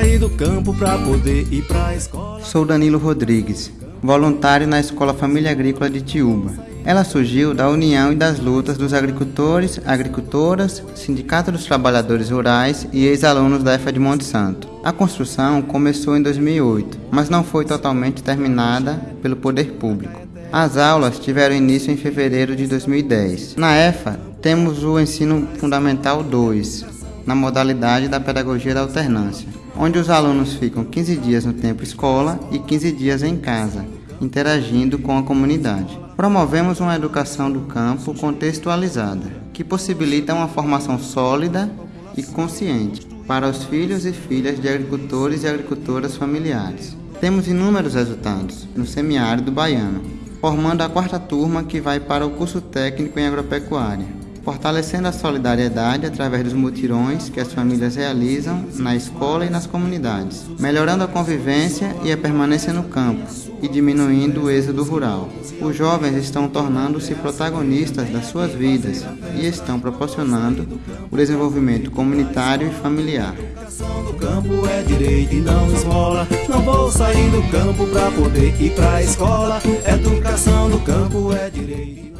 sair do campo pra poder ir pra escola. Sou Danilo Rodrigues, voluntário na Escola Família Agrícola de Tiúba. Ela surgiu da união e das lutas dos agricultores, agricultoras, Sindicato dos Trabalhadores Rurais e ex-alunos da EFA de Monte Santo. A construção começou em 2008, mas não foi totalmente terminada pelo poder público. As aulas tiveram início em fevereiro de 2010. Na EFA, temos o Ensino Fundamental 2, na modalidade da Pedagogia da Alternância, onde os alunos ficam 15 dias no tempo escola e 15 dias em casa, interagindo com a comunidade. Promovemos uma educação do campo contextualizada, que possibilita uma formação sólida e consciente para os filhos e filhas de agricultores e agricultoras familiares. Temos inúmeros resultados no semiárido baiano, formando a quarta turma que vai para o curso técnico em agropecuária, fortalecendo a solidariedade através dos mutirões que as famílias realizam na escola e nas comunidades, melhorando a convivência e a permanência no campo e diminuindo o êxodo rural. Os jovens estão tornando-se protagonistas das suas vidas e estão proporcionando o desenvolvimento comunitário e familiar. do campo é direito e não esmola. Não vou sair do campo pra poder ir pra escola. Educação do campo é direito.